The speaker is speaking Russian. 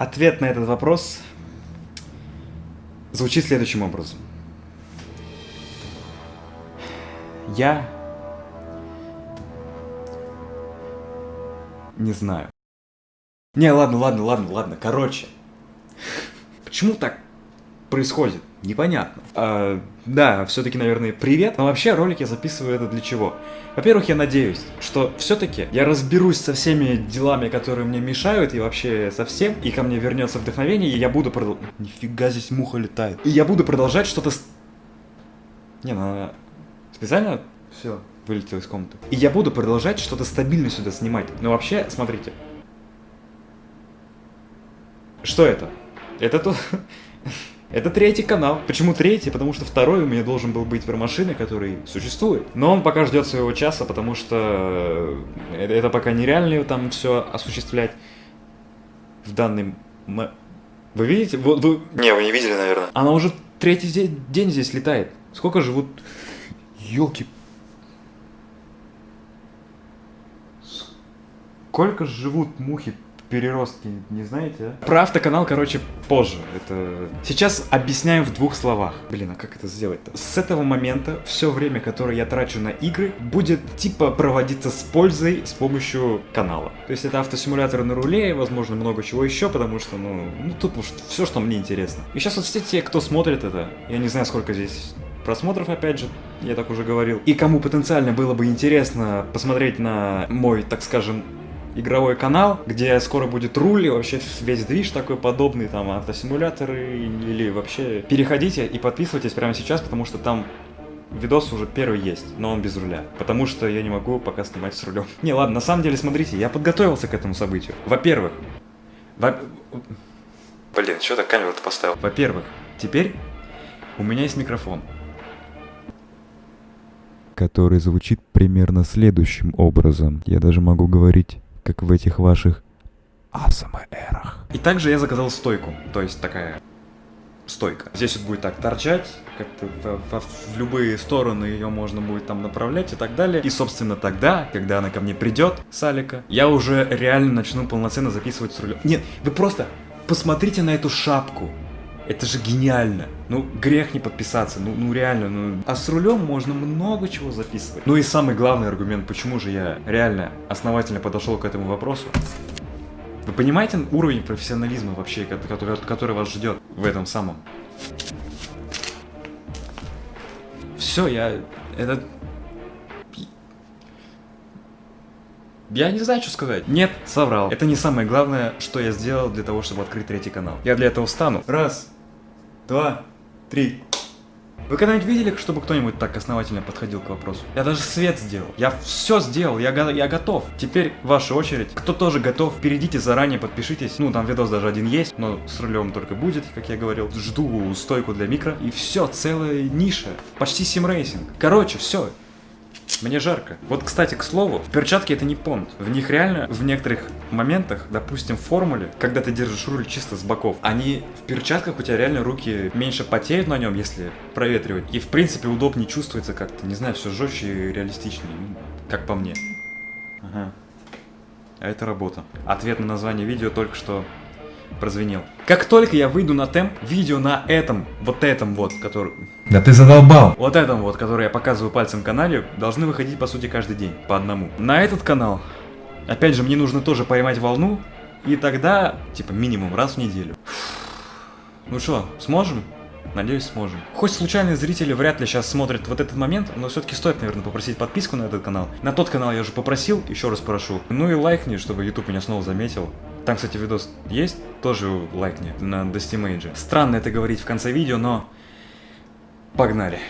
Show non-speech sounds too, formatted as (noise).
Ответ на этот вопрос звучит следующим образом. Я не знаю. Не, ладно, ладно, ладно, ладно. Короче, почему так происходит? Непонятно. А, да, все-таки, наверное, привет. Но вообще ролик я записываю это для чего? Во-первых, я надеюсь, что все-таки я разберусь со всеми делами, которые мне мешают, и вообще со всем, и ко мне вернется вдохновение, и я буду продолжать... Нифига здесь муха летает. И я буду продолжать что-то... Не, ну, она специально все вылетел из комнаты. И я буду продолжать что-то стабильно сюда снимать. Но вообще, смотрите. Что это? Это то... (laughs) Это третий канал. Почему третий? Потому что второй у меня должен был быть вермашины, который существует. Но он пока ждет своего часа, потому что э, это, это пока нереально там все осуществлять в данный... Вы видите? Вот вы... Не, вы не видели, наверное. Она уже третий день здесь летает. Сколько живут... Ёлки... Сколько живут мухи переростки, не знаете, а? Про автоканал, короче, позже. Это... Сейчас объясняю в двух словах. Блин, а как это сделать-то? С этого момента все время, которое я трачу на игры, будет типа проводиться с пользой с помощью канала. То есть это автосимулятор на руле, и, возможно, много чего еще, потому что, ну, ну тупо все, что мне интересно. И сейчас вот все те, кто смотрит это, я не знаю, сколько здесь просмотров, опять же, я так уже говорил. И кому потенциально было бы интересно посмотреть на мой, так скажем, игровой канал, где скоро будет руль и вообще весь движ такой подобный, там автосимуляторы или вообще... Переходите и подписывайтесь прямо сейчас, потому что там видос уже первый есть, но он без руля. Потому что я не могу пока снимать с рулем. (laughs) Не, ладно, на самом деле, смотрите, я подготовился к этому событию. Во-первых... Во... Блин, что ты камеру-то поставил? Во-первых, теперь у меня есть микрофон. Который звучит примерно следующим образом. Я даже могу говорить как в этих ваших АСМРах. И также я заказал стойку, то есть такая стойка. Здесь вот будет так торчать, как-то в, в, в любые стороны ее можно будет там направлять и так далее. И, собственно, тогда, когда она ко мне придет, Салика, я уже реально начну полноценно записывать с рулем. Нет, вы просто посмотрите на эту шапку. Это же гениально. Ну, грех не подписаться, ну, ну реально, ну... А с рулем можно много чего записывать. Ну и самый главный аргумент, почему же я реально основательно подошел к этому вопросу. Вы понимаете уровень профессионализма вообще, который, который вас ждет в этом самом? Все, я... Это... Я не знаю, что сказать. Нет, соврал. Это не самое главное, что я сделал для того, чтобы открыть третий канал. Я для этого встану. Раз, два, три. Вы когда-нибудь видели, чтобы кто-нибудь так основательно подходил к вопросу? Я даже свет сделал. Я все сделал, я, го я готов. Теперь ваша очередь. Кто тоже готов, перейдите заранее, подпишитесь. Ну, там видос даже один есть, но с рулем только будет, как я говорил. Жду стойку для микро. И все, целая ниша. Почти sim racing. Короче, все. Мне жарко. Вот, кстати, к слову, перчатки это не понт. В них реально в некоторых моментах, допустим, в формуле, когда ты держишь руль чисто с боков, они в перчатках у тебя реально руки меньше потеют на нем, если проветривать. И в принципе удобнее чувствуется как-то, не знаю, все жестче и реалистичнее, ну, как по мне. Ага. А это работа. Ответ на название видео только что прозвенел. Как только я выйду на темп, видео на этом, вот этом вот, который... Да ты задолбал! Вот этом вот, который я показываю пальцем канале, должны выходить по сути каждый день, по одному. На этот канал, опять же, мне нужно тоже поймать волну, и тогда, типа, минимум раз в неделю. Ну что, сможем? Надеюсь, сможем. Хоть случайные зрители вряд ли сейчас смотрят вот этот момент, но все-таки стоит, наверное, попросить подписку на этот канал. На тот канал я уже попросил, еще раз прошу. Ну и лайкни, чтобы YouTube меня снова заметил. Там, кстати, видос есть, тоже лайкни на Dusty Stranно это говорить в конце видео, но погнали.